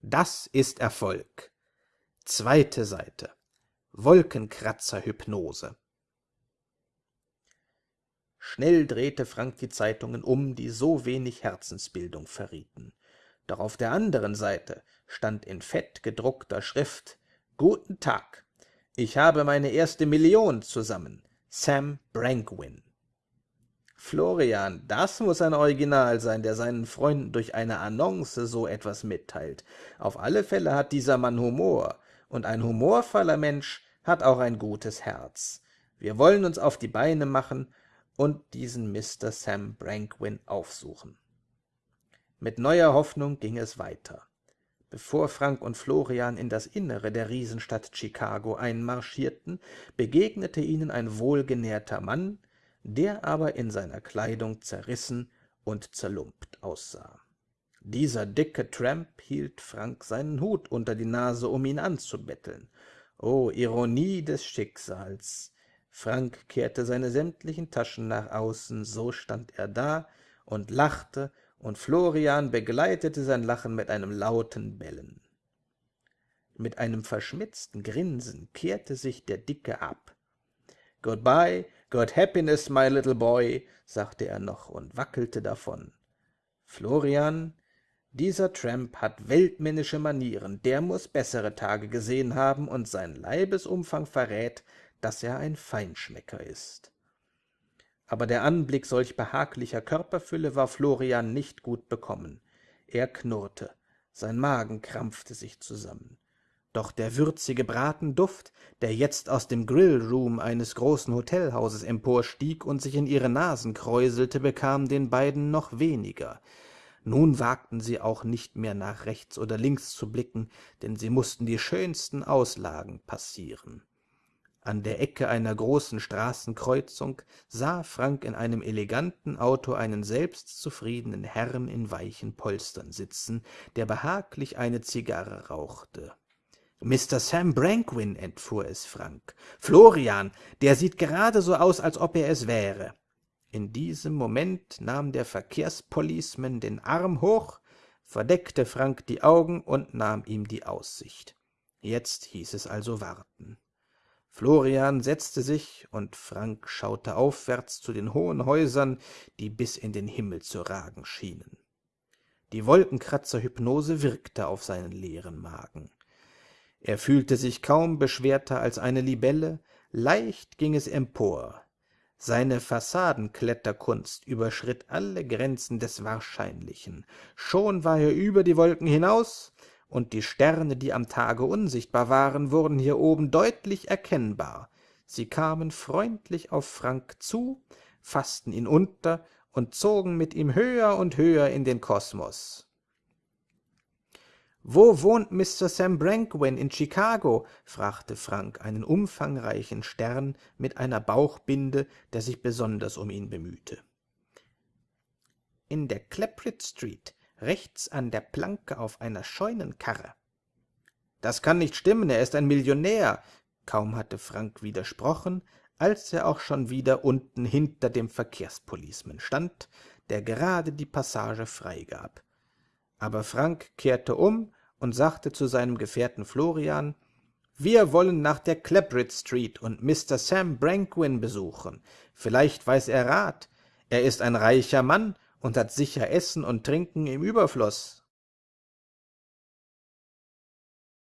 das ist Erfolg. Zweite Seite. Wolkenkratzer-Hypnose. Schnell drehte Frank die Zeitungen um, die so wenig Herzensbildung verrieten. Doch auf der anderen Seite stand in fett gedruckter Schrift »Guten Tag, ich habe meine erste Million zusammen. Sam Brankwin.« Florian, das muss ein Original sein, der seinen Freunden durch eine Annonce so etwas mitteilt. Auf alle Fälle hat dieser Mann Humor, und ein humorvoller Mensch hat auch ein gutes Herz. Wir wollen uns auf die Beine machen und diesen Mr. Sam Brankwin aufsuchen. Mit neuer Hoffnung ging es weiter. Bevor Frank und Florian in das Innere der Riesenstadt Chicago einmarschierten, begegnete ihnen ein wohlgenährter Mann, der aber in seiner Kleidung zerrissen und zerlumpt aussah. Dieser dicke Tramp hielt Frank seinen Hut unter die Nase, um ihn anzubetteln. O Ironie des Schicksals! Frank kehrte seine sämtlichen Taschen nach außen, so stand er da und lachte und Florian begleitete sein Lachen mit einem lauten Bellen. Mit einem verschmitzten Grinsen kehrte sich der Dicke ab. »Goodbye, good happiness, my little boy«, sagte er noch und wackelte davon. »Florian, dieser Tramp hat weltmännische Manieren, der muss bessere Tage gesehen haben, und sein Leibesumfang verrät, dass er ein Feinschmecker ist.« aber der Anblick solch behaglicher Körperfülle war Florian nicht gut bekommen. Er knurrte, sein Magen krampfte sich zusammen. Doch der würzige Bratenduft, der jetzt aus dem Grillroom eines großen Hotelhauses emporstieg und sich in ihre Nasen kräuselte, bekam den beiden noch weniger. Nun wagten sie auch nicht mehr nach rechts oder links zu blicken, denn sie mussten die schönsten Auslagen passieren. An der Ecke einer großen Straßenkreuzung sah Frank in einem eleganten Auto einen selbstzufriedenen Herrn in weichen Polstern sitzen, der behaglich eine Zigarre rauchte. »Mr. Sam Brankwin«, entfuhr es Frank. »Florian, der sieht gerade so aus, als ob er es wäre.« In diesem Moment nahm der Verkehrspoliceman den Arm hoch, verdeckte Frank die Augen und nahm ihm die Aussicht. Jetzt hieß es also warten. Florian setzte sich, und Frank schaute aufwärts zu den hohen Häusern, die bis in den Himmel zu ragen schienen. Die Wolkenkratzer-Hypnose wirkte auf seinen leeren Magen. Er fühlte sich kaum beschwerter als eine Libelle, leicht ging es empor. Seine Fassadenkletterkunst überschritt alle Grenzen des Wahrscheinlichen. Schon war er über die Wolken hinaus, und die Sterne, die am Tage unsichtbar waren, wurden hier oben deutlich erkennbar. Sie kamen freundlich auf Frank zu, faßten ihn unter und zogen mit ihm höher und höher in den Kosmos. »Wo wohnt Mr. Sam Brankwin in Chicago?« fragte Frank einen umfangreichen Stern mit einer Bauchbinde, der sich besonders um ihn bemühte. »In der Claprit Street, rechts an der Planke auf einer Scheunenkarre. Das kann nicht stimmen, er ist ein Millionär. Kaum hatte Frank widersprochen, als er auch schon wieder unten hinter dem Verkehrspoliceman stand, der gerade die Passage freigab. Aber Frank kehrte um und sagte zu seinem Gefährten Florian, wir wollen nach der Clapbridge Street und Mr. Sam Brankwin besuchen. Vielleicht weiß er Rat. Er ist ein reicher Mann und hat sicher Essen und Trinken im Überfluß.